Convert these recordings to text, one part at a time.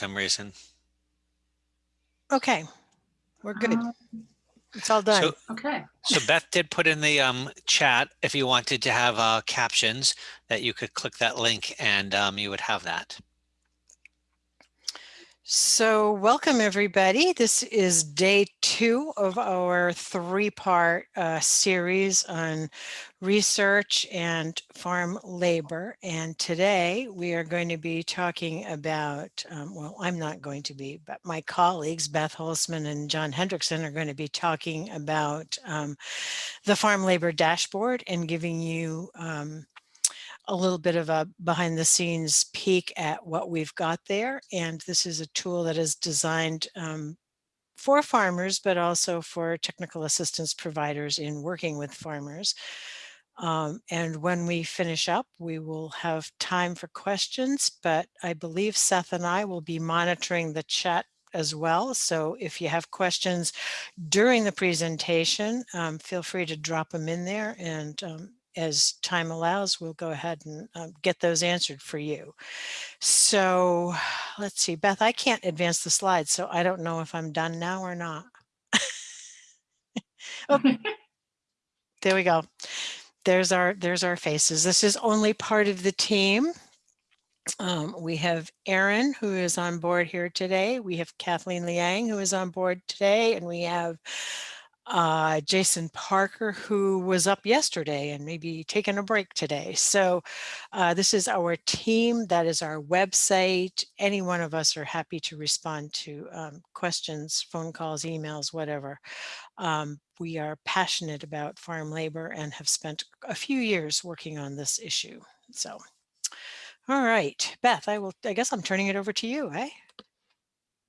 some reason. Okay, we're good. Um, It's all done. So, Okay, so Beth did put in the um, chat if you wanted to have uh, captions that you could click that link and um, you would have that. So welcome everybody. This is day two of our three-part uh, series on research and farm labor. And today we are going to be talking about, um, well, I'm not going to be, but my colleagues, Beth Holtzman and John Hendrickson are going to be talking about um, the farm labor dashboard and giving you um, a little bit of a behind the scenes peek at what we've got there. And this is a tool that is designed um, for farmers, but also for technical assistance providers in working with farmers. Um, and when we finish up, we will have time for questions, but I believe Seth and I will be monitoring the chat as well. So if you have questions during the presentation, um, feel free to drop them in there and um, as time allows, we'll go ahead and um, get those answered for you. So let's see, Beth, I can't advance the slides, so I don't know if I'm done now or not. oh, there we go. There's our there's our faces. This is only part of the team. Um, we have Aaron, who is on board here today. We have Kathleen Liang, who is on board today, and we have uh, Jason Parker, who was up yesterday and maybe taking a break today. So uh, this is our team. That is our website. Any one of us are happy to respond to um, questions, phone calls, emails, whatever. Um, we are passionate about farm labor and have spent a few years working on this issue. So, all right, Beth, I will, I guess I'm turning it over to you, eh?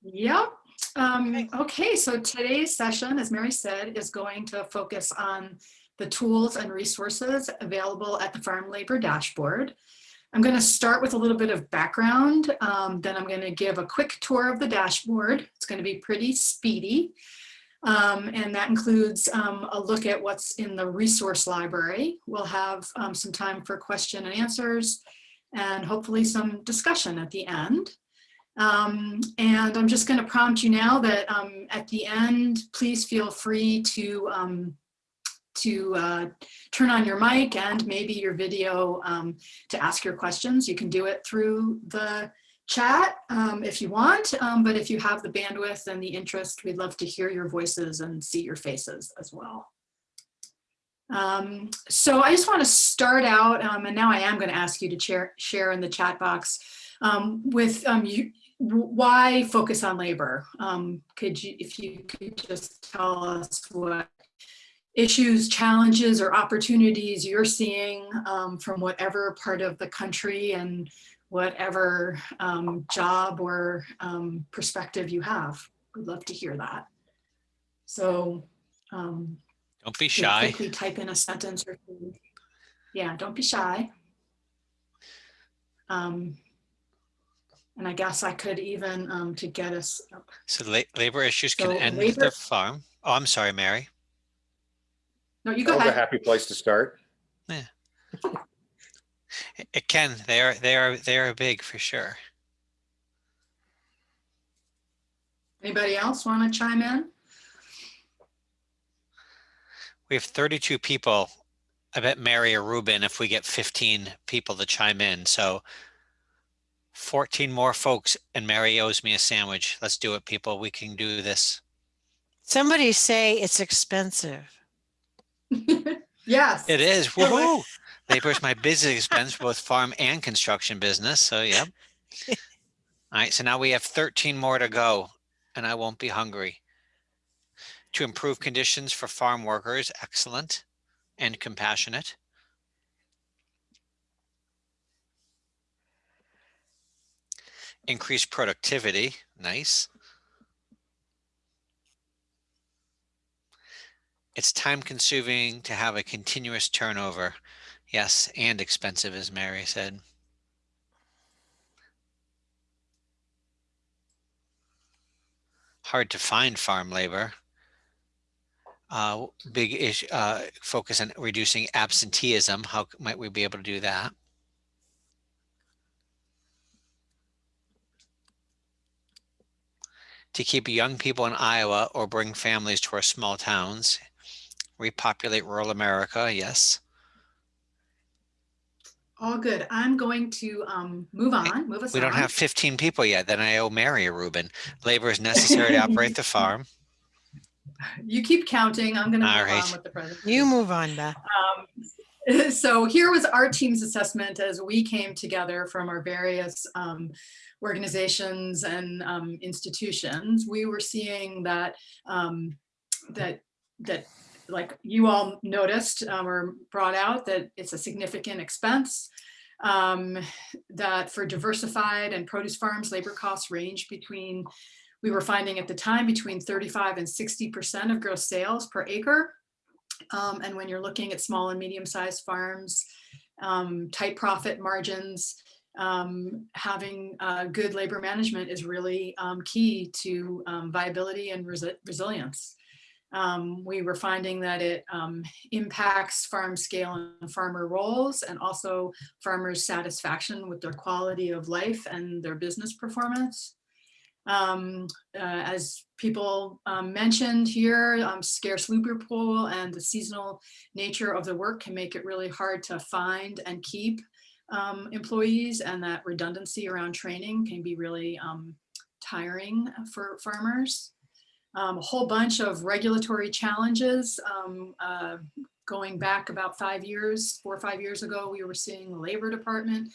yep. Um, Okay. so today's session, as Mary said, is going to focus on the tools and resources available at the Farm Labor Dashboard. I'm going to start with a little bit of background, um, then I'm going to give a quick tour of the dashboard. It's going to be pretty speedy. Um, and that includes um, a look at what's in the resource library. We'll have um, some time for question and answers and hopefully some discussion at the end. Um, and I'm just going to prompt you now that um, at the end, please feel free to um, to uh, turn on your mic and maybe your video um, to ask your questions. You can do it through the chat um, if you want, um, but if you have the bandwidth and the interest, we'd love to hear your voices and see your faces as well. So I just want to start out, and now I am going to ask you to share, share in the chat box with you, why focus on labor? Um, could you, if you could just tell us what issues, challenges, or opportunities you're seeing um, from whatever part of the country and whatever um, job or um, perspective you have. We'd love to hear that. So um, Don't be shy. quickly type in a sentence or two. Yeah, don't be shy. Um, and I guess I could even, um, to get us, up- So la- labor issues can So end labor- the farm. Oh, I'm sorry, Mary. no, you go That was a ahead. happy place to start. It- It can. They are. They are. They are big for sure. Anybody else want to chime in? We have 32 people. I bet Mary or Reuben if we get 15 people to chime in. So 14 more folks and Mary owes me a sandwich. Let's do it, people. We can do this. Somebody say it's expensive. Yes. It is. Yeah, what- Woohoo! Labor is my business expense, both farm and construction business. So, yep. All right. So now we have 13 more to go and I won't be hungry. To improve conditions for farm workers, excellent and compassionate. Increase productivity, nice. It's time consuming to have a continuous turnover. Yes, and expensive, as Mary said. Hard to find farm labor. Uh, big issue, uh, focus on reducing absenteeism. How might we be able to do that? To keep young people in Iowa or bring families to our small towns, repopulate rural America, yes. All good. I'm going to um, move on, move us We don't on. have 15 people yet, then I owe Mary a Reuben. Labor is necessary to operate the farm. You keep counting. I'm going to All move on with the presentation. You move on, Beth. Um, so here was our team's assessment as we came together from our various um, organizations and um, institutions. We were seeing that um, that that like you all noticed um, or brought out that it's a significant expense. Um, that for diversified and produce farms, labor costs range between, we were finding at the time between 35 and 60% of gross sales per acre. Um, and when you're looking at small and medium sized farms, um, tight profit margins, um, having uh, good labor management is really um, key to um, viability and resi resilience. Um, we were finding that it um, impacts farm scale and farmer roles and also farmers satisfaction with their quality of life and their business performance. Um, uh, as people um, mentioned here, um, scarce labor pool and the seasonal nature of the work can make it really hard to find and keep um, employees and that redundancy around training can be really um, tiring for farmers. Um, a whole bunch of regulatory challenges. Um, uh, going back about five years, four or five years ago, we were seeing the labor department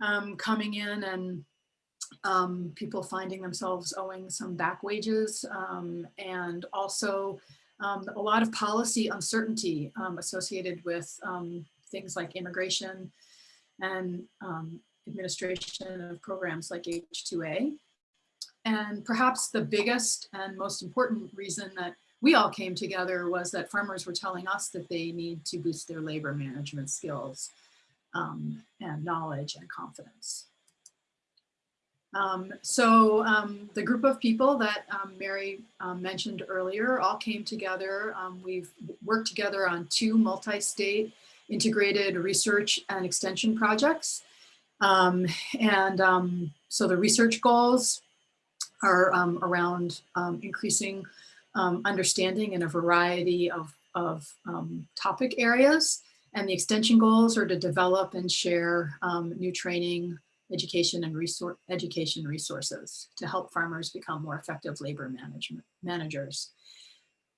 um, coming in and um, people finding themselves owing some back wages um, and also um, a lot of policy uncertainty um, associated with things like immigration and um, administration of programs like H2A. And perhaps the biggest and most important reason that we all came together was that farmers were telling us that they need to boost their labor management skills um, and knowledge and confidence. Um, so um, the group of people that um, Mary um, mentioned earlier all came together. Um, we've worked together on two multi-state integrated research and extension projects. Um, and um, so the research goals are um, around um, increasing understanding in a variety of, of topic areas. And the extension goals are to develop and share new training, education and resource education resources to help farmers become more effective labor management managers.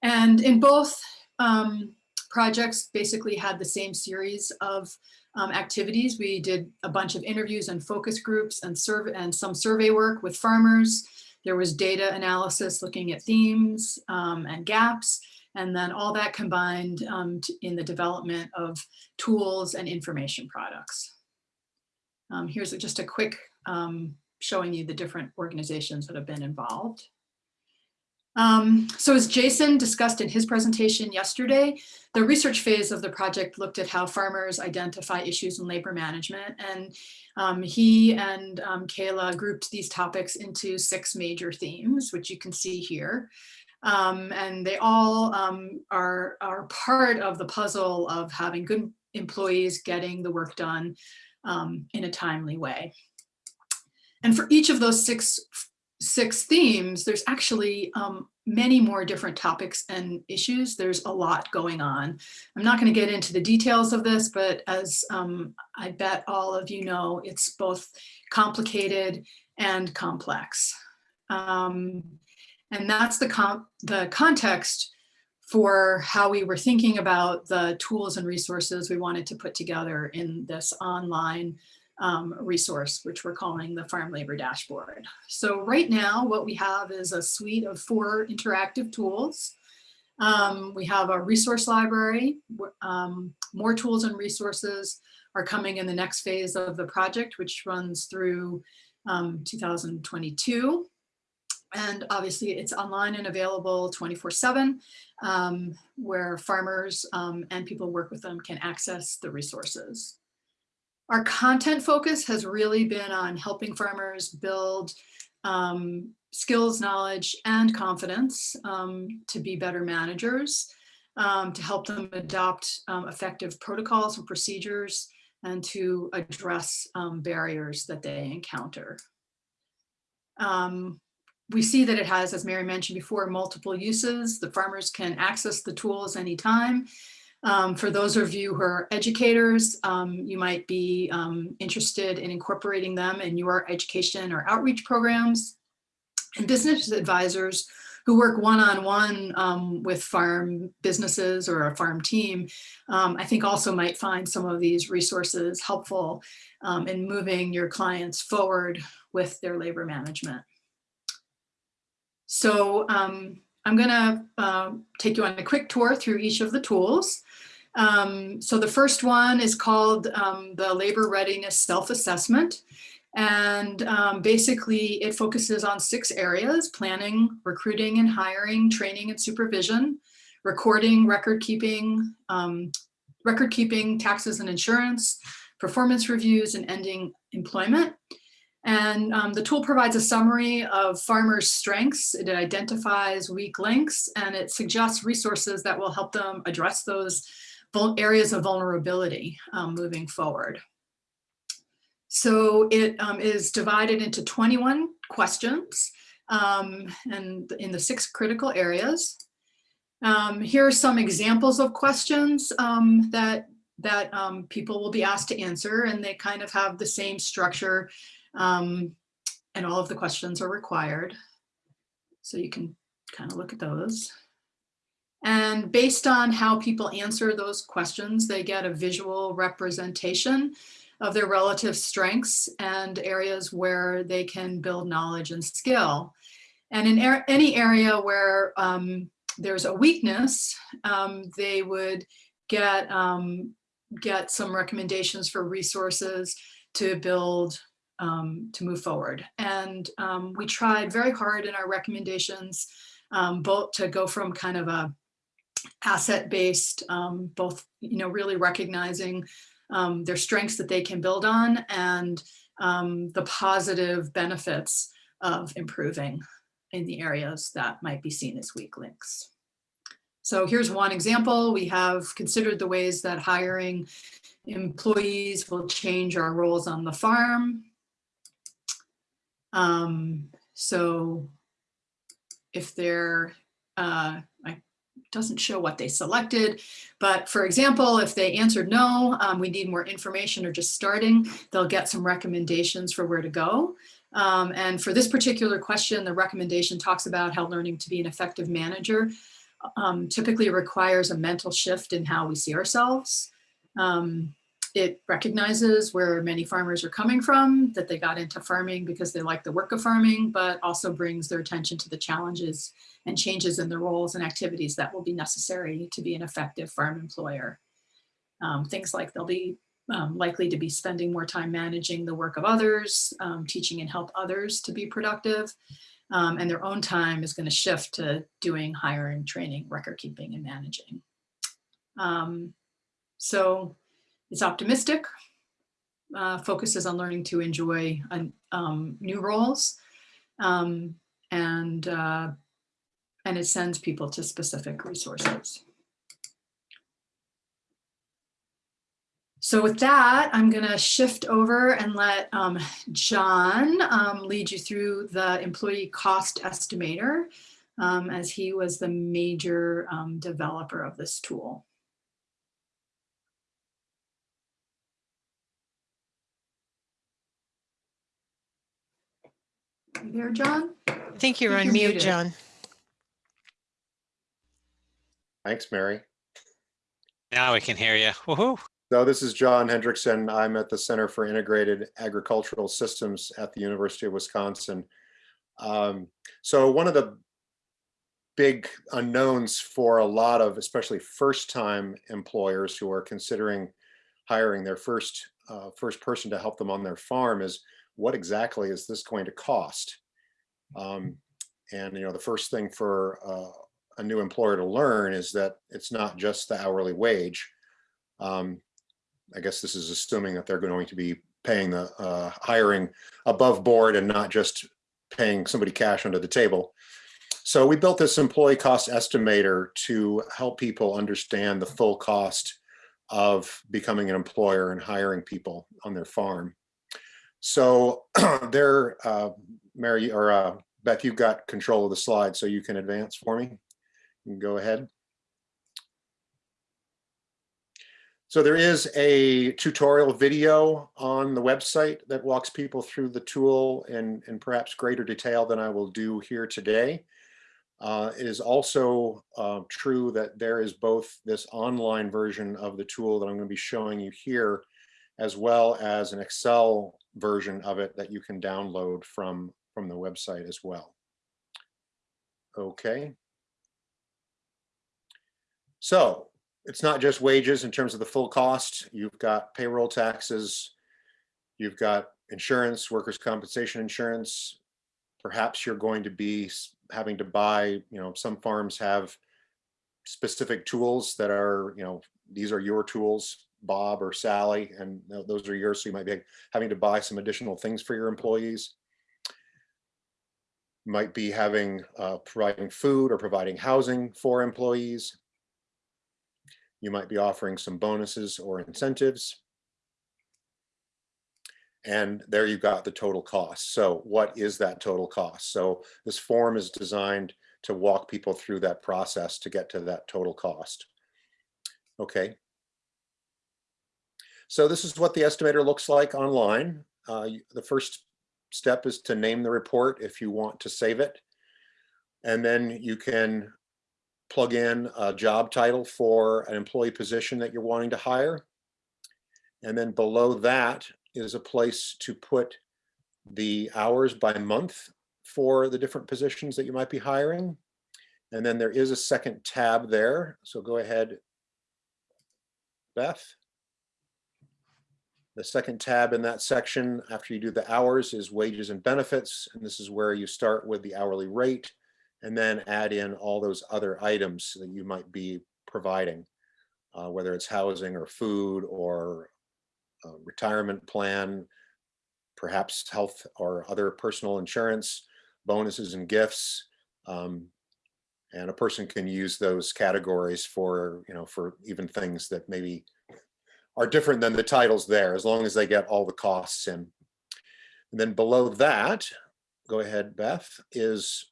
And in both um, projects basically had the same series of um, activities. We did a bunch of interviews and focus groups and survey and some survey work with farmers. There was data analysis looking at themes um, and gaps, and then all that combined um, in the development of tools and information products. Um, here's just a quick um, showing you the different organizations that have been involved. Um, so as Jason discussed in his presentation yesterday, the research phase of the project looked at how farmers identify issues in labor management. And um, he and um, Kayla grouped these topics into six major themes, which you can see here. Um, and they all um, are, are part of the puzzle of having good employees getting the work done um, in a timely way. And for each of those six, six themes, there's actually um, many more different topics and issues. There's a lot going on. I'm not going to get into the details of this, but as um, I bet all of you know, it's both complicated and complex. Um, and that's the, the context for how we were thinking about the tools and resources we wanted to put together in this online um, resource, which we're calling the Farm Labor Dashboard. So right now, what we have is a suite of four interactive tools. Um, we have a resource library, um, more tools and resources are coming in the next phase of the project, which runs through um, 2022. And obviously it's online and available 24 seven, um, where farmers um, and people work with them can access the resources. Our content focus has really been on helping farmers build um, skills, knowledge, and confidence um, to be better managers, um, to help them adopt um, effective protocols and procedures, and to address barriers that they encounter. Um, we see that it has, as Mary mentioned before, multiple uses. The farmers can access the tools anytime. Um, for those of you who are educators, um, you might be um, interested in incorporating them in your education or outreach programs. And business advisors who work one-on-one um, with farm businesses or a farm team, um, I think also might find some of these resources helpful um, in moving your clients forward with their labor management. So I'm gonna uh, take you on a quick tour through each of the tools. Um, so the first one is called um, the Labor Readiness Self-Assessment. And um, basically it focuses on six areas, planning, recruiting and hiring, training and supervision, recording, record keeping, um, record keeping, taxes and insurance, performance reviews and ending employment. And um, the tool provides a summary of farmers' strengths. It identifies weak links and it suggests resources that will help them address those areas of vulnerability um, moving forward. So it um, is divided into 21 questions um, and in the six critical areas. Um, here are some examples of questions um, that, that people will be asked to answer and they kind of have the same structure um, and all of the questions are required. So you can kind of look at those. And based on how people answer those questions, they get a visual representation of their relative strengths and areas where they can build knowledge and skill. And in er any area where um, there's a weakness, um, they would get, um, get some recommendations for resources to build, um, to move forward. And um, we tried very hard in our recommendations, um, both to go from kind of a asset-based, both, you know, really recognizing um, their strengths that they can build on and um, the positive benefits of improving in the areas that might be seen as weak links. So here's one example. We have considered the ways that hiring employees will change our roles on the farm. Um, so if they're, uh, I doesn't show what they selected. But for example, if they answered no, um, we need more information or just starting, they'll get some recommendations for where to go. Um, and for this particular question, the recommendation talks about how learning to be an effective manager um, typically requires a mental shift in how we see ourselves. Um, it recognizes where many farmers are coming from, that they got into farming because they like the work of farming, but also brings their attention to the challenges and changes in the roles and activities that will be necessary to be an effective farm employer. Um, things like they'll be um, likely to be spending more time managing the work of others, um, teaching and help others to be productive, um, and their own time is going to shift to doing hiring, training, record keeping, and managing. Um, so it's optimistic, uh, focuses on learning to enjoy um, new roles, um, and, uh, and it sends people to specific resources. So with that, I'm going to shift over and let um, John um, lead you through the employee cost estimator um, as he was the major um, developer of this tool. There, John? I think you're I think on you're mute, muted. John. Thanks, Mary. Now we can hear you. Woohoo. So this is John Hendrickson. I'm at the Center for Integrated Agricultural Systems at the University of Wisconsin. Um, so one of the big unknowns for a lot of, especially first-time employers who are considering hiring their first uh, first person to help them on their farm is what exactly is this going to cost? Um, and you know, the first thing for uh, a new employer to learn is that it's not just the hourly wage. Um, I guess this is assuming that they're going to be paying the uh, hiring above board and not just paying somebody cash under the table. So we built this employee cost estimator to help people understand the full cost of becoming an employer and hiring people on their farm. So there, uh, Mary or uh, Beth, you've got control of the slide, so you can advance for me. You can go ahead. So there is a tutorial video on the website that walks people through the tool in, in perhaps greater detail than I will do here today. Uh, it is also uh, true that there is both this online version of the tool that I'm going to be showing you here, as well as an Excel version of it that you can download from, from the website as well. Okay. So it's not just wages in terms of the full cost. You've got payroll taxes, you've got insurance, workers' compensation insurance. Perhaps you're going to be having to buy, you know, some farms have specific tools that are, you know, these are your tools, Bob or Sally, and those are yours. So you might be having to buy some additional things for your employees. Might be having, uh, providing food or providing housing for employees. You might be offering some bonuses or incentives. And there you've got the total cost. So what is that total cost? So this form is designed to walk people through that process to get to that total cost. Okay. So this is what the estimator looks like online. Uh, the first step is to name the report if you want to save it. And then you can plug in a job title for an employee position that you're wanting to hire. And then below that is a place to put the hours by month for the different positions that you might be hiring. And then there is a second tab there. So go ahead, Beth. The second tab in that section after you do the hours is wages and benefits. And this is where you start with the hourly rate and then add in all those other items that you might be providing, uh, whether it's housing or food or retirement plan, perhaps health or other personal insurance, bonuses and gifts. Um, and a person can use those categories for, you know, for even things that maybe are different than the titles there, as long as they get all the costs in. And then below that, go ahead, Beth, is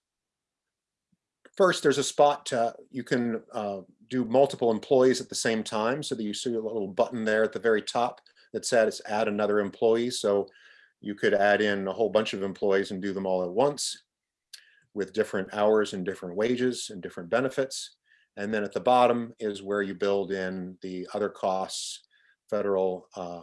first there's a spot to, you can uh, do multiple employees at the same time. So that you see a little button there at the very top that says add another employee. So you could add in a whole bunch of employees and do them all at once with different hours and different wages and different benefits. And then at the bottom is where you build in the other costs, federal uh,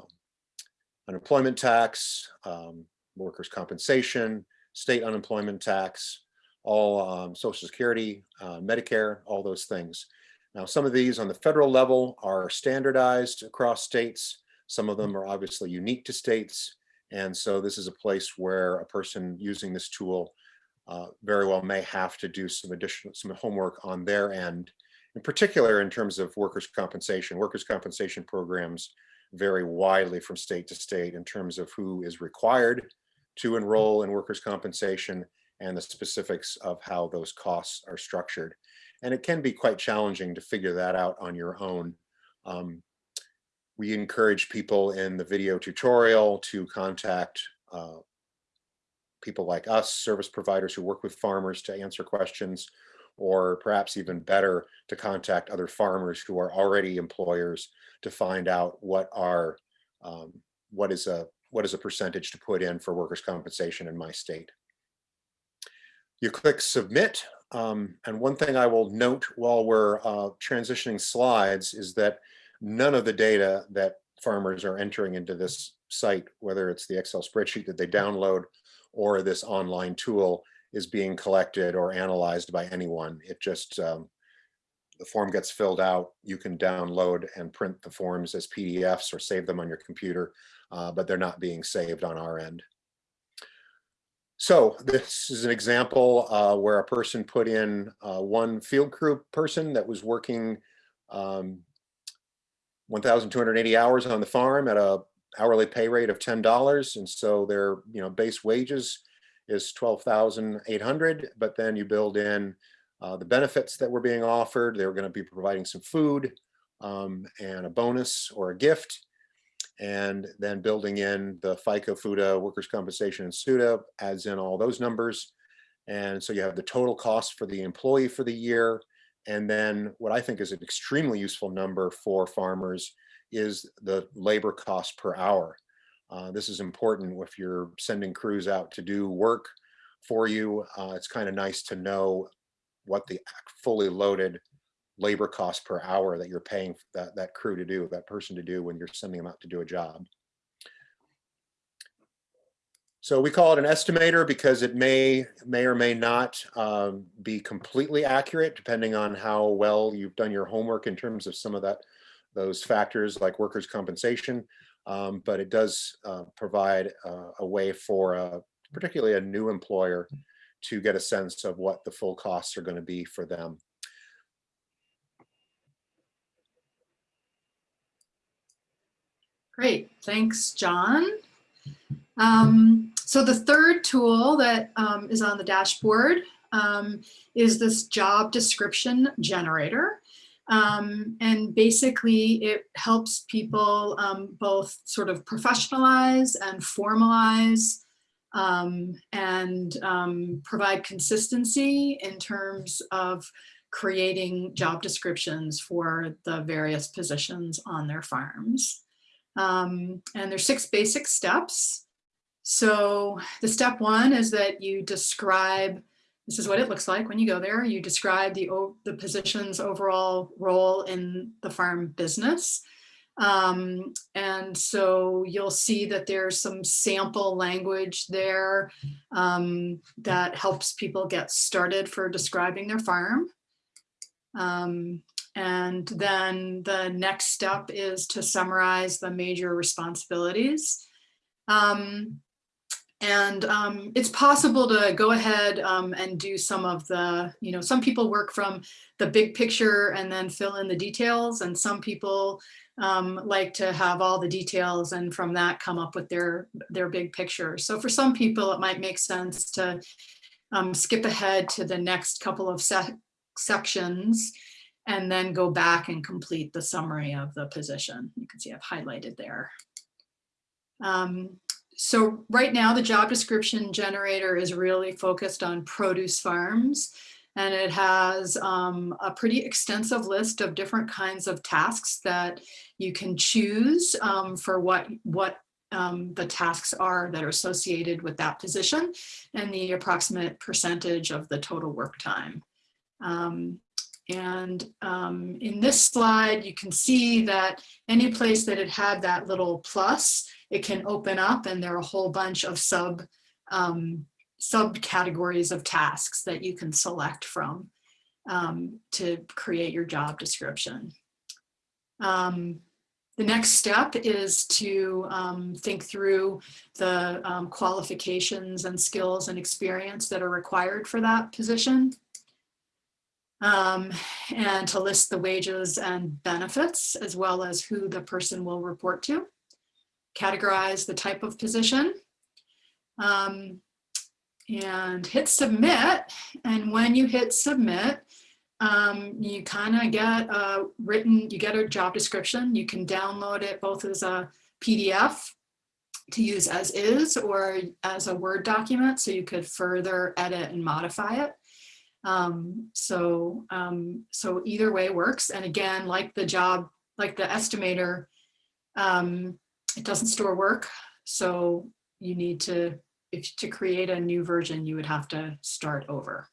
unemployment tax, um, workers' compensation, state unemployment tax, all um, social security, uh, Medicare, all those things. Now, some of these on the federal level are standardized across states. Some of them are obviously unique to states. And so this is a place where a person using this tool uh, very well may have to do some additional, some homework on their end, in particular in terms of workers' compensation. Workers' compensation programs vary widely from state to state in terms of who is required to enroll in workers' compensation and the specifics of how those costs are structured. And it can be quite challenging to figure that out on your own. Um, we encourage people in the video tutorial to contact uh, people like us, service providers who work with farmers to answer questions, or perhaps even better, to contact other farmers who are already employers to find out what are um, what is a what is a percentage to put in for workers' compensation in my state. You click submit. Um, and one thing I will note while we're uh, transitioning slides is that none of the data that farmers are entering into this site, whether it's the Excel spreadsheet that they download or this online tool is being collected or analyzed by anyone. It just, um, the form gets filled out, you can download and print the forms as PDFs or save them on your computer, uh, but they're not being saved on our end. So this is an example uh, where a person put in uh, one field crew person that was working um, 1,280 hours on the farm at a hourly pay rate of $10. And so their you know base wages is 12,800, but then you build in uh, the benefits that were being offered. They were going to be providing some food um, and a bonus or a gift and then building in the FICA, FUTA, workers' compensation, and SUTA adds in all those numbers. And so you have the total cost for the employee for the year. And then what I think is an extremely useful number for farmers is the labor cost per hour. Uh, this is important if you're sending crews out to do work for you. Uh, it's kind of nice to know what the fully loaded labor cost per hour that you're paying that, that crew to do, that person to do when you're sending them out to do a job. So we call it an estimator because it may may or may not um, be completely accurate depending on how well you've done your homework in terms of some of that those factors like workers' compensation. Um, but it does uh, provide uh, a way for a, particularly a new employer to get a sense of what the full costs are going to be for them. Great, thanks, John. Um, so the third tool that um, is on the dashboard um, is this job description generator. Um, and basically it helps people um, both sort of professionalize and formalize um, and provide consistency in terms of creating job descriptions for the various positions on their farms. Um, and there's six basic steps. So the step one is that you describe, this is what it looks like when you go there, you describe the, the position's overall role in the farm business. Um, and so you'll see that there's some sample language there um, that helps people get started for describing their farm. Um, and then the next step is to summarize the major responsibilities. Um, and um, it's possible to go ahead um, and do some of the, you know, some people work from the big picture and then fill in the details. And some people um, like to have all the details and from that come up with their, their big picture. So for some people, it might make sense to um, skip ahead to the next couple of se sections and then go back and complete the summary of the position. You can see I've highlighted there. Um, so right now the job description generator is really focused on produce farms and it has um, a pretty extensive list of different kinds of tasks that you can choose um, for what, what um, the tasks are that are associated with that position and the approximate percentage of the total work time. Um, and um, in this slide, you can see that any place that it had that little plus, it can open up and there are a whole bunch of sub um, subcategories of tasks that you can select from um, to create your job description. Um, the next step is to um, think through the um, qualifications and skills and experience that are required for that position um, and to list the wages and benefits as well as who the person will report to, categorize the type of position, um, and hit submit. And when you hit submit, um, you kind of get a written, you get a job description. You can download it both as a PDF to use as is or as a Word document so you could further edit and modify it. Um, so, um, so either way works. And again, like the job, like the estimator, um, it doesn't store work. So you need to, if to create a new version, you would have to start over.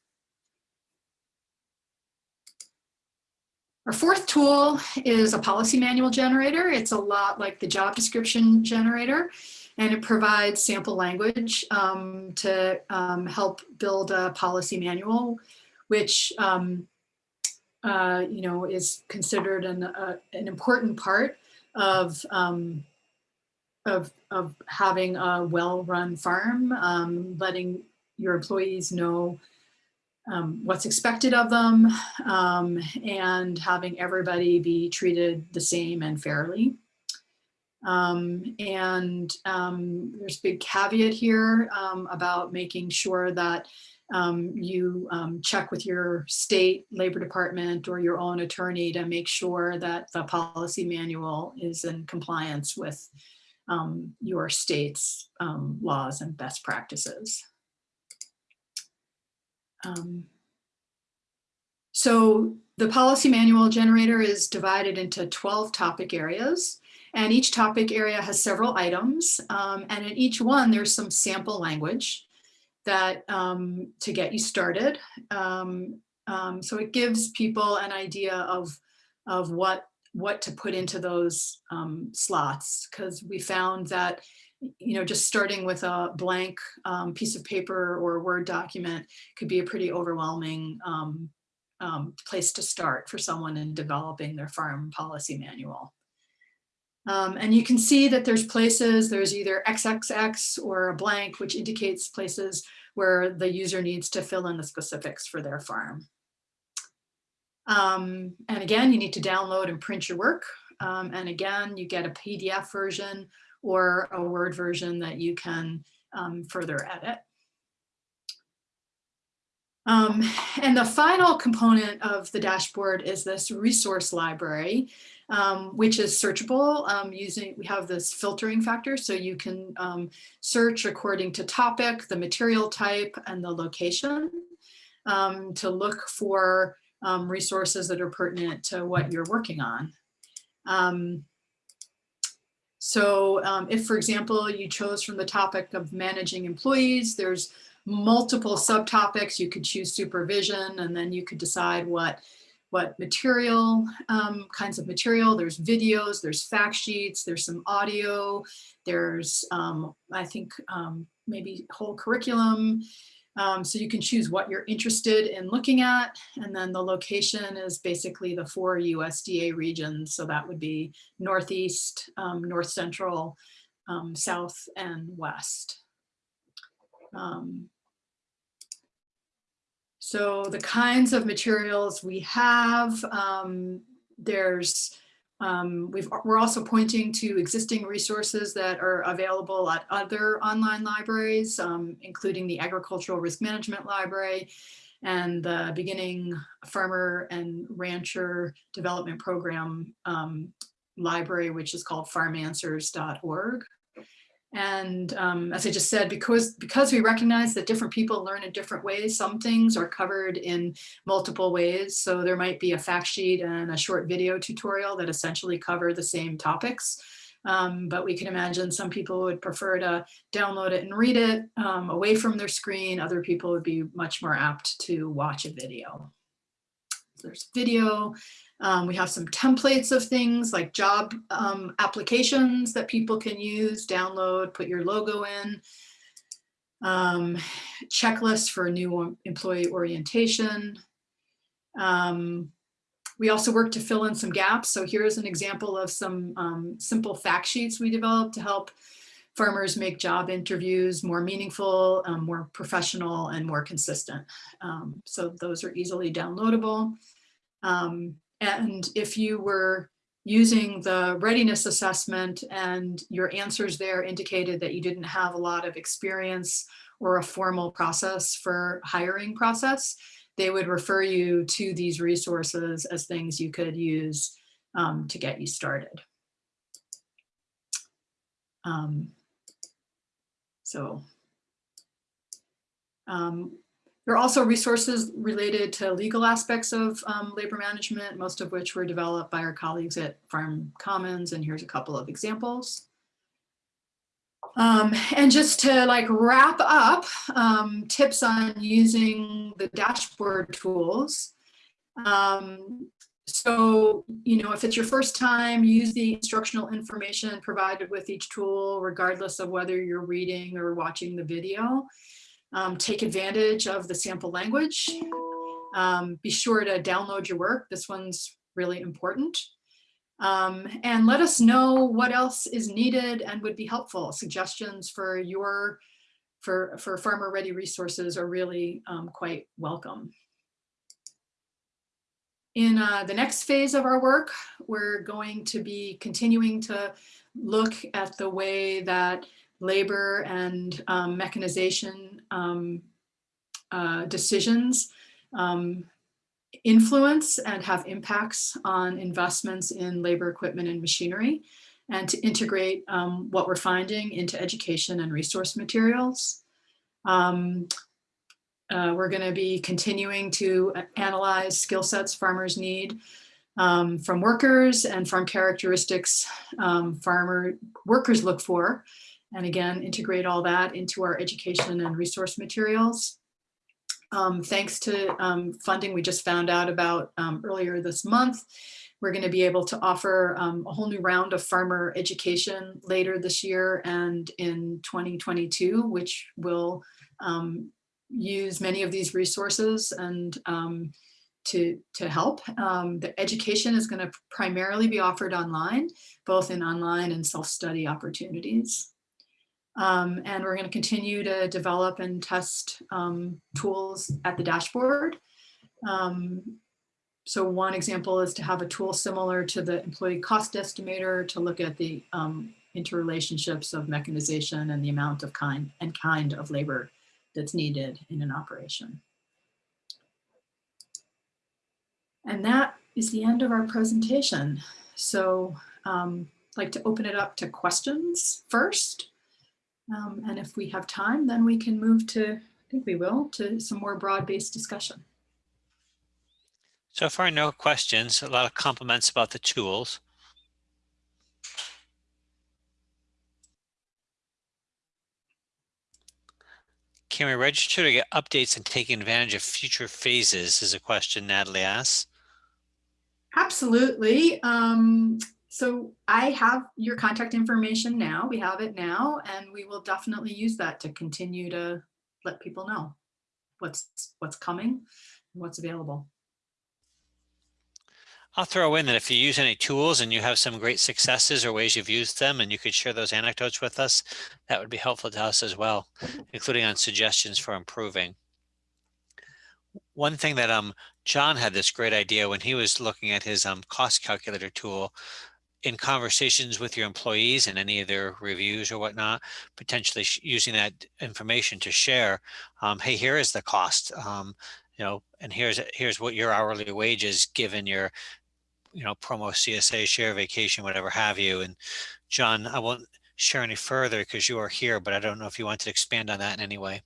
Our fourth tool is a policy manual generator. It's a lot like the job description generator and it provides sample language um, to um, help build a policy manual, which um, uh, you know is considered an uh, an important part of um, of of having a well-run farm, um, letting your employees know um, what's expected of them, and having everybody be treated the same and fairly. Um, and um, there's a big caveat here um, about making sure that um, you um, check with your state labor department or your own attorney to make sure that the policy manual is in compliance with um, your state's laws and best practices. Um, so the policy manual generator is divided into 12 topic areas. And each topic area has several items. Um, and in each one, there's some sample language that um, to get you started. Um, um, so it gives people an idea of, of what, what to put into those um, slots. Because we found that, you know, just starting with a blank um, piece of paper or Word document could be a pretty overwhelming um, place to start for someone in developing their farm policy manual. Um, and you can see that there's places, there's either XXX or a blank, which indicates places where the user needs to fill in the specifics for their farm. Um, and again, you need to download and print your work. Um, and again, you get a PDF version or a Word version that you can um, further edit. Um, and the final component of the dashboard is this resource library, um, which is searchable um, using, we have this filtering factor, so you can um, search according to topic, the material type, and the location um, to look for um, resources that are pertinent to what you're working on. so if, for example, you chose from the topic of managing employees, there's multiple subtopics. You could choose supervision and then you could decide what what material, um, kinds of material. There's videos, there's fact sheets, there's some audio, there's, um, I think, um, maybe whole curriculum. Um, so you can choose what you're interested in looking at. And then the location is basically the four USDA regions. So that would be Northeast, um, North Central, um, South, and West. Um, so the kinds of materials we have, um, there's, um, we've, we're also pointing to existing resources that are available at other online libraries, um, including the Agricultural Risk Management Library and the beginning farmer and rancher development program um, library, which is called farmanswers.org. And um, as I just said, because, because we recognize that different people learn in different ways, some things are covered in multiple ways. So there might be a fact sheet and a short video tutorial that essentially cover the same topics. Um, but we can imagine some people would prefer to download it and read it um, away from their screen. Other people would be much more apt to watch a video. There's video, um, we have some templates of things like job um, applications that people can use, download, put your logo in. Um, checklists for new employee orientation. Um, we also work to fill in some gaps. So here's an example of some um, simple fact sheets we developed to help farmers make job interviews more meaningful, um, more professional, and more consistent. so those are easily downloadable. Um, and if you were using the readiness assessment and your answers there indicated that you didn't have a lot of experience or a formal process for hiring process, they would refer you to these resources as things you could use um, to get you started. Um, so um, there are also resources related to legal aspects of um, labor management, most of which were developed by our colleagues at Farm Commons, and here's a couple of examples. Um, and just to like wrap up, um, tips on using the dashboard tools. Um, so, you know, if it's your first time, use the instructional information provided with each tool, regardless of whether you're reading or watching the video. Um, take advantage of the sample language. Um, be sure to download your work. This one's really important. Um, and let us know what else is needed and would be helpful. Suggestions for your, for, for farmer ready resources are really um, quite welcome. In uh, the next phase of our work, we're going to be continuing to look at the way that labor and um, mechanization um, uh, decisions um, influence and have impacts on investments in labor equipment and machinery and to integrate um, what we're finding into education and resource materials. Um, uh, we're going to be continuing to analyze skill sets farmers need um, from workers and farm characteristics um, farmer workers look for. And again, integrate all that into our education and resource materials. Um, thanks to um, funding we just found out about um, earlier this month, we're going to be able to offer um, a whole new round of farmer education later this year and in 2022, which will um, use many of these resources and um, to, to help. The education is going to primarily be offered online, both in online and self-study opportunities. Um, and we're going to continue to develop and test um, tools at the dashboard. Um, so one example is to have a tool similar to the employee cost estimator to look at the um, interrelationships of mechanization and the amount of kind and kind of labor that's needed in an operation. And that is the end of our presentation. So um, I'd like to open it up to questions first. Um, and if we have time, then we can move to, I think we will, to some more broad-based discussion. So far, no questions, a lot of compliments about the tools. Can we register to get updates and take advantage of future phases is a question Natalie asks. Absolutely. Um, so I have your contact information now. We have it now, and we will definitely use that to continue to let people know what's what's coming and what's available. I'll throw in that if you use any tools and you have some great successes or ways you've used them and you could share those anecdotes with us, that would be helpful to us as well, including on suggestions for improving. One thing that um John had this great idea when he was looking at his um cost calculator tool in conversations with your employees and any of their reviews or whatnot, potentially using that information to share, um, hey, here is the cost, um, you know, and here's here's what your hourly wage is given your you know, promo CSA, share vacation, whatever have you. And John, I won't share any further because you are here, but I don't know if you want to expand on that in any way.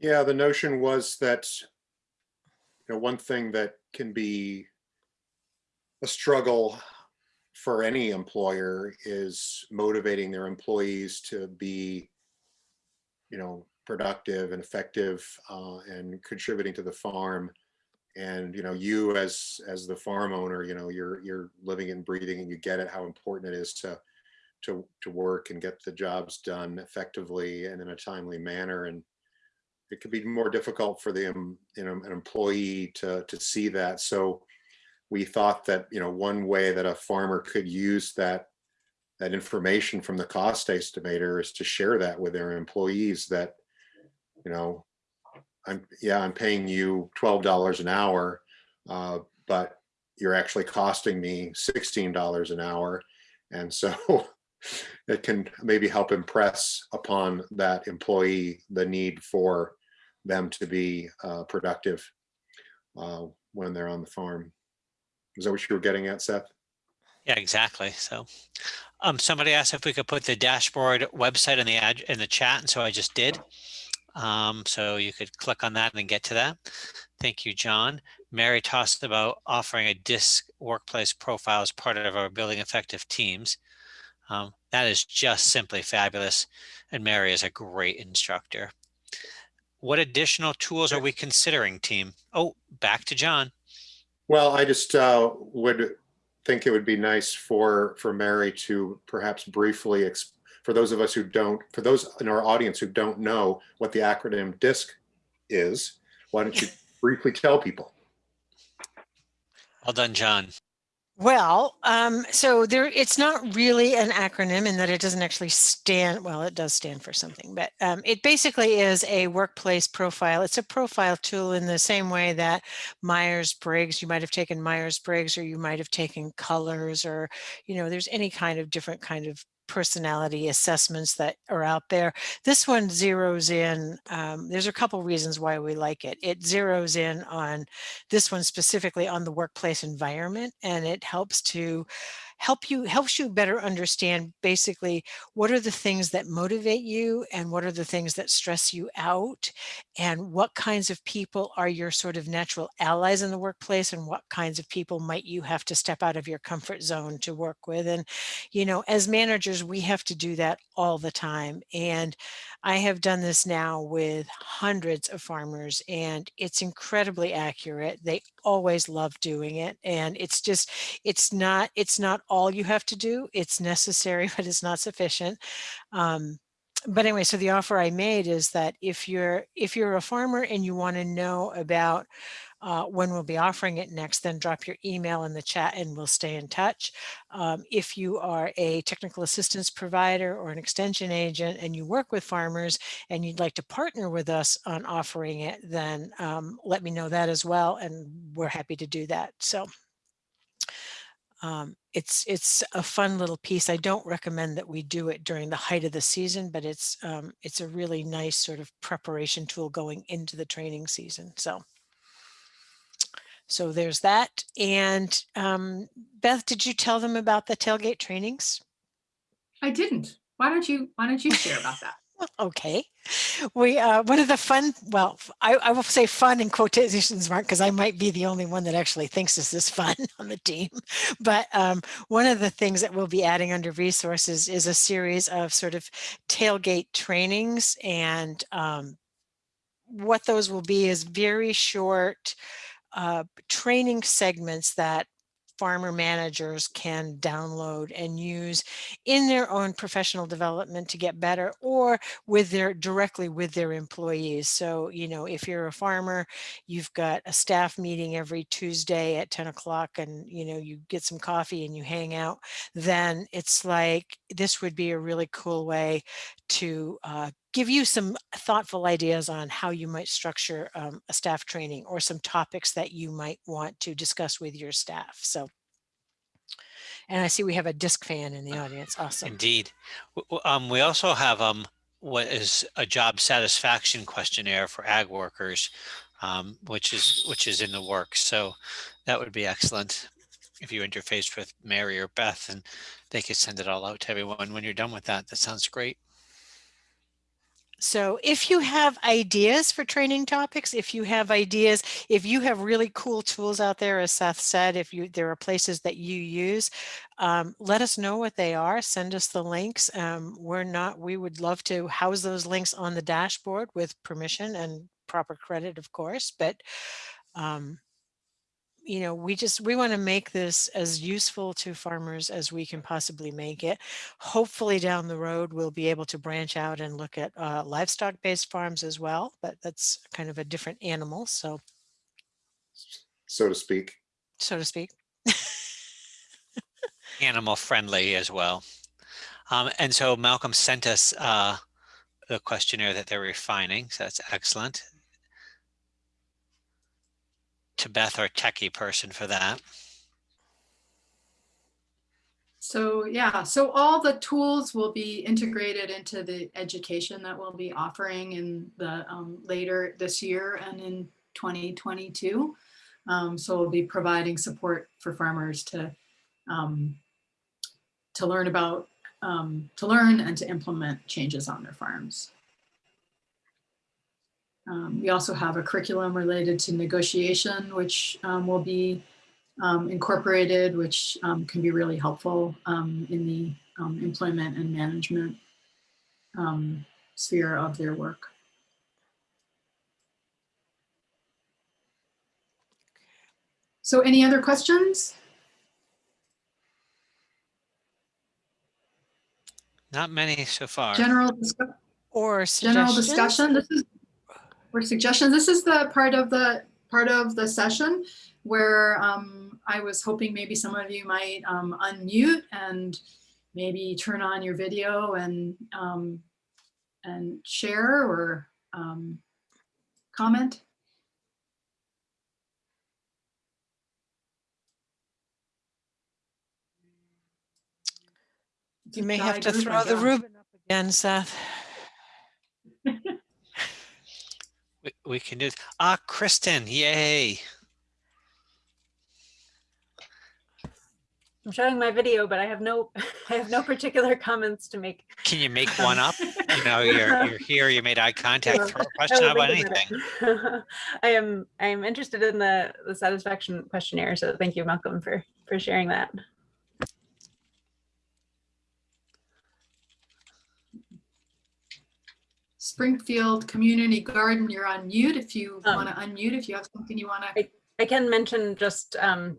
Yeah, the notion was that, you know, one thing that can be a struggle for any employer is motivating their employees to be, you know, productive and effective uh, and contributing to the farm. And you know, you as as the farm owner, you know, you're you're living and breathing, and you get it how important it is to to to work and get the jobs done effectively and in a timely manner. And it could be more difficult for the you know an employee to to see that. So we thought that you know one way that a farmer could use that that information from the cost estimator is to share that with their employees that you know, I'm, yeah, I'm paying you $12 an hour, uh, but you're actually costing me $16 an hour. And so it can maybe help impress upon that employee the need for them to be uh, productive uh, when they're on the farm. Is that what you were getting at, Seth? Yeah, exactly. So um, somebody asked if we could put the dashboard website in the ad in the chat. And so I just did. Um, so you could click on that and get to that. Thank you, John. Mary tossed about offering a DISC workplace profile as part of our building effective teams. Um, that is just simply fabulous. And Mary is a great instructor. What additional tools are we considering, team? Oh, back to John. Well, I just uh, would think it would be nice for for Mary to perhaps briefly for those of us who don't, for those in our audience who don't know what the acronym DISC is, why don't you briefly tell people? Well done, John. Well, um, so there, it's not really an acronym in that it doesn't actually stand, well, it does stand for something, but um, it basically is a workplace profile. It's a profile tool in the same way that Myers-Briggs, you might have taken Myers-Briggs or you might have taken colors or, you know, there's any kind of different kind of personality assessments that are out there. This one zeroes in, um, there's a couple reasons why we like it. It zeroes in on this one specifically on the workplace environment and it helps to help you helps you better understand basically what are the things that motivate you and what are the things that stress you out? And what kinds of people are your sort of natural allies in the workplace and what kinds of people might you have to step out of your comfort zone to work with? And you know as managers we have to do that all the time. And I have done this now with hundreds of farmers and it's incredibly accurate. They always love doing it. And it's just, it's not, it's not all you have to do. It's necessary, but it's not sufficient. Um, but anyway, so the offer I made is that if you're, if you're a farmer and you want to know about uh, when we'll be offering it next, then drop your email in the chat and we'll stay in touch. Um, if you are a technical assistance provider or an extension agent and you work with farmers and you'd like to partner with us on offering it, then um, let me know that as well. And we're happy to do that. So um, it's it's a fun little piece. I don't recommend that we do it during the height of the season, but it's um, it's a really nice sort of preparation tool going into the training season. So. So there's that. And um, Beth, did you tell them about the tailgate trainings? I didn't. Why don't you, why don't you share about that? Okay. We, uh, one of the fun, well, I, I will say fun in quotations mark because I might be the only one that actually thinks this is fun on the team. But um, one of the things that we'll be adding under resources is a series of sort of tailgate trainings. And um, what those will be is very short uh, training segments that farmer managers can download and use in their own professional development to get better or with their directly with their employees. So, you know, if you're a farmer, you've got a staff meeting every Tuesday at 10 o'clock and, you know, you get some coffee and you hang out, then it's like, this would be a really cool way to uh, give you some thoughtful ideas on how you might structure um, a staff training or some topics that you might want to discuss with your staff. So, and I see we have a disc fan in the audience. Awesome. Indeed. Um, we also have um, what is a job satisfaction questionnaire for ag workers, um, which is which is in the works. So that would be excellent if you interfaced with Mary or Beth and they could send it all out to everyone when you're done with that. That sounds great. So if you have ideas for training topics, if you have ideas, if you have really cool tools out there, as Seth said, if you there are places that you use, um, let us know what they are. Send us the links. Um, we're not, we would love to house those links on the dashboard with permission and proper credit, of course, but um, you know, we just, we want to make this as useful to farmers as we can possibly make it. Hopefully down the road, we'll be able to branch out and look at uh, livestock based farms as well, but that's kind of a different animal. So, so to speak. so to speak. Animal friendly as well. Um, and so Malcolm sent us uh, the questionnaire that they're refining. So that's excellent. To Beth, our techie person for that. So yeah, so all the tools will be integrated into the education that we'll be offering in the um, later this year and in 2022. Um, so we'll be providing support for farmers to um, to learn about um, to learn and to implement changes on their farms. Um, we also have a curriculum related to negotiation, which um, will be um, incorporated, which um, can be really helpful um, in the um, employment and management um, sphere of their work. So any other questions? Not many so far. General, discuss- Or general discussion? This is, or suggestions. This is the part of the, part of the session where um, I was hoping maybe some of you might um, unmute and maybe turn on your video and um, and share or um, comment. You may have to throw the. Reuben up again, Seth. We, we can do. Ah, Kristen, yay. I'm showing my video, but I have no, I have no particular comments to make. Can you make one up? You know, you're, you're here, you made eye contact, Yeah, throw a question about anything. I am, I am interested in the, the satisfaction questionnaire, so thank you, Malcolm, for, for sharing that. Springfield Community Garden, you're on mute if you Um, want to unmute, if you have something you want to. I can mention just, um,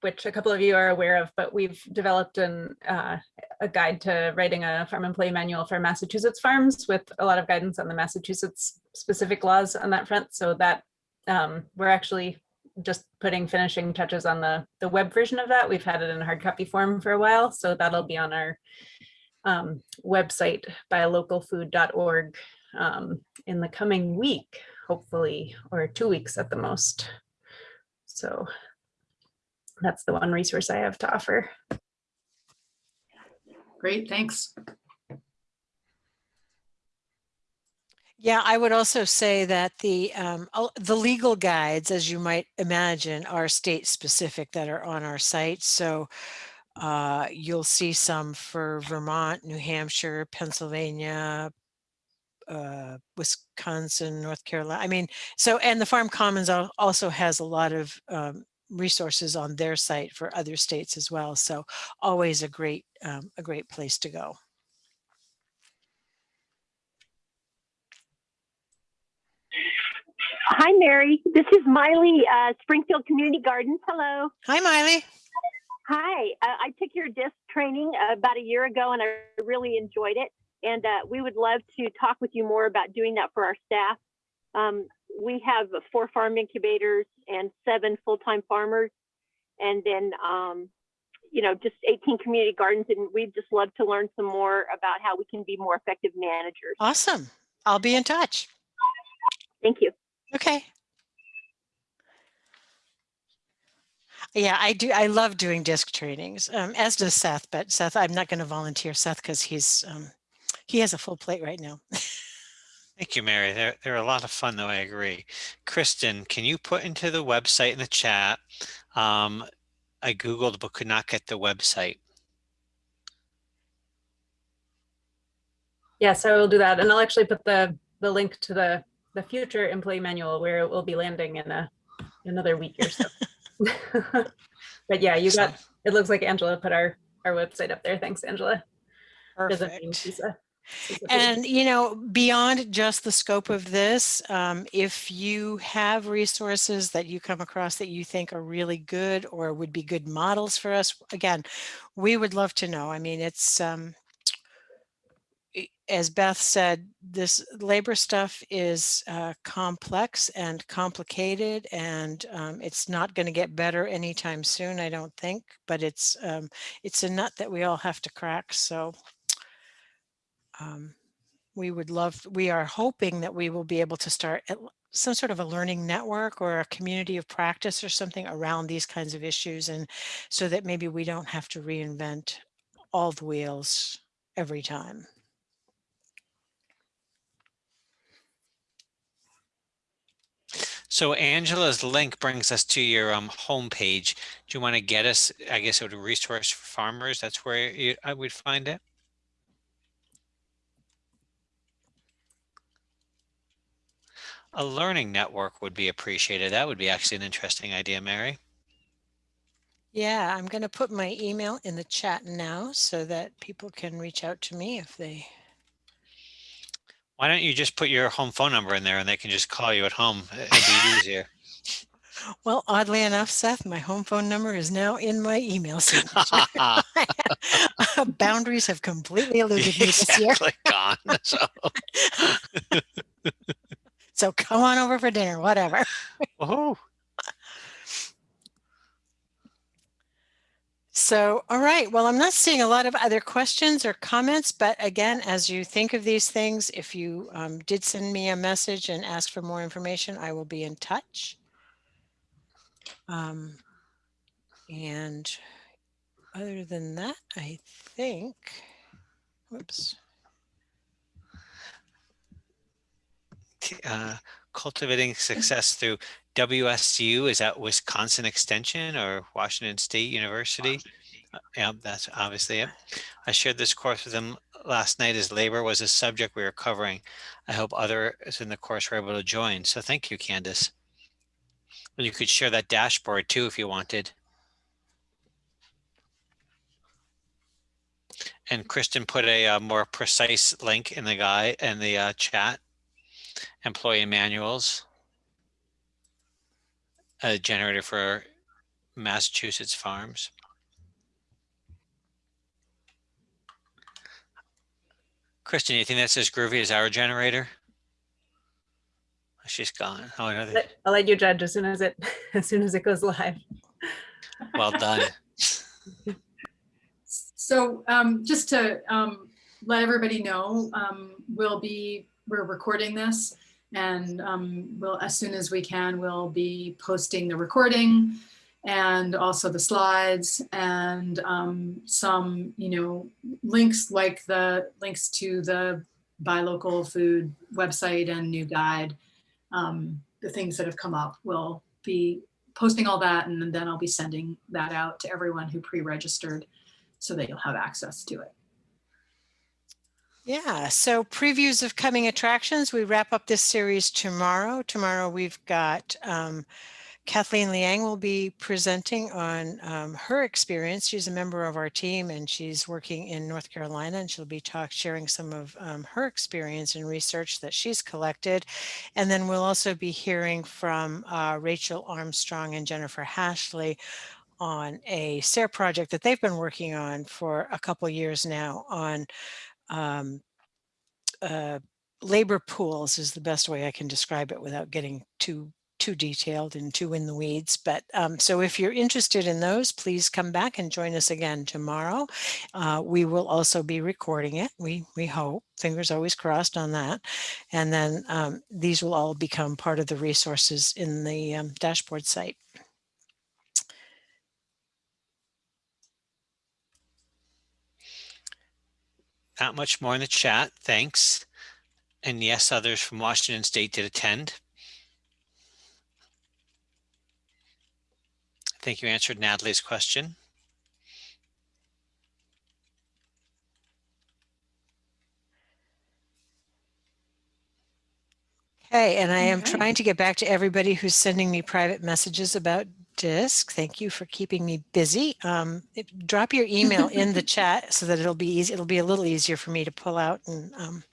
which a couple of you are aware of, but we've developed an, uh, a guide to writing a farm employee manual for Massachusetts farms with a lot of guidance on the Massachusetts specific laws on that front. So that, um, we're actually just putting finishing touches on the, the web version of that. We've had it in hard copy form for a while, so that'll be on our um, website buylocalfood.org um, in the coming week, hopefully, or two weeks at the most. So that's the one resource I have to offer. Great, thanks. Yeah, I would also say that the, um, the legal guides, as you might imagine, are state specific that are on our site. So uh, you'll see some for Vermont, New Hampshire, Pennsylvania, uh, Wisconsin, North Carolina. I mean, so, and the Farm Commons also has a lot of um, resources on their site for other states as well. So always a great, um, a great place to go. Hi, Mary. This is Miley, uh, Springfield Community Gardens. Hello. Hi, Miley. Hi. Uh, I took your disc training about a year ago and I really enjoyed it. And uh, we would love to talk with you more about doing that for our staff. Um, we have four farm incubators and seven full-time farmers. And then, um, you know, just 18 community gardens. And we'd just love to learn some more about how we can be more effective managers. Awesome. I'll be in touch. Thank you. Okay. Yeah, I do. I love doing disc trainings, um, as does Seth, but Seth, I'm not going to volunteer Seth because he's, um, he has a full plate right now. Thank you, Mary. They're, they're a lot of fun, though, I agree. Kristen, can you put into the website in the chat? Um, I Googled but could not get the website. Yes, I will do that. And I'll actually put the, the link to the, the future employee manual where it will be landing in a, another week or so. But yeah, you got, it looks like Angela put our, our website up there. Thanks, Angela. Doesn't mean Perfect. She's a- she's a big- And, you know, beyond just the scope of this, um, if you have resources that you come across that you think are really good or would be good models for us, again, we would love to know. I mean, it's, um, as Beth said, this labor stuff is uh, complex and complicated and um, it's not going to get better anytime soon, I don't think, but it's, um, it's a nut that we all have to crack. So um, we would love, we are hoping that we will be able to start some sort of a learning network or a community of practice or something around these kinds of issues. And so that maybe we don't have to reinvent all the wheels every time. So Angela's link brings us to your um, homepage. Do you want to get us, I guess, it would resource for farmers? That's where you, I would find it. A learning network would be appreciated. That would be actually an interesting idea, Mary. Yeah, I'm going to put my email in the chat now so that people can reach out to me if they, Why don't you just put your home phone number in there and they can just call you at home? It'd be easier. well, oddly enough, Seth, my home phone number is now in my email signature. Boundaries have completely eluded me this year. gone. So, So come on over for dinner, whatever. woohoo. So, all right. Well, I'm not seeing a lot of other questions or comments, but again, as you think of these things, if you um, did send me a message and ask for more information, I will be in touch. Um, and other than that, I think, whoops. Uh, cultivating success through WSU is that Wisconsin Extension or Washington State University. Yeah, that's obviously it. I shared this course with them last night as labor was a subject we were covering. I hope others in the course were able to join. So thank you, Candace. And you could share that dashboard too if you wanted. And Kristen put a uh, more precise link in the guy in the uh, chat. Employee manuals. A generator for Massachusetts farms. Kristen, you think that's as groovy as our generator? She's gone. Oh, no, Let- I'll let you judge as soon as it, as soon as it goes live. well done. So um, just to um, let everybody know, um, we'll be, we're recording this and um, we'll, as soon as we can, we'll be posting the recording and also the slides and um, some, you know, links like the links to the buy local food website and new guide. Um, the things that have come up, we'll be posting all that and then I'll be sending that out to everyone who pre-registered so that you'll have access to it. Yeah, so previews of coming attractions. We wrap up this series tomorrow. Tomorrow we've got um, Kathleen Liang will be presenting on um, her experience. She's a member of our team and she's working in North Carolina and she'll be talk sharing some of um, her experience and research that she's collected. And then we'll also be hearing from uh, Rachel Armstrong and Jennifer Hashley on a SARE project that they've been working on for a couple years now on um, uh, labor pools is the best way I can describe it without getting too too detailed and too in the weeds. But um, so if you're interested in those, please come back and join us again tomorrow. Uh, we will also be recording it. We we hope. Fingers always crossed on that. And then um, these will all become part of the resources in the um, dashboard site. Not much more in the chat. Thanks. And yes, others from Washington State did attend. I think you answered Natalie's question. Okay, and I am Okay. trying to get back to everybody who's sending me private messages about DISC. Thank you for keeping me busy. Um, it- drop your email in the chat so that it'll be easy. It'll be a little easier for me to pull out and um,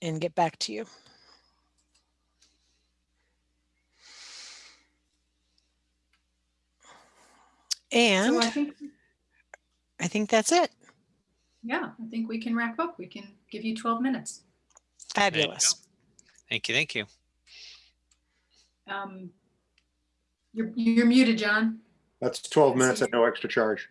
and get back to you. So And I think, I think that's it. yeah, I think we can wrap up. We can give you 12 minutes. There you Fabulous. Thank you. Thank you. Um, You're, you're muted, John. That's 12 minutes at no extra charge.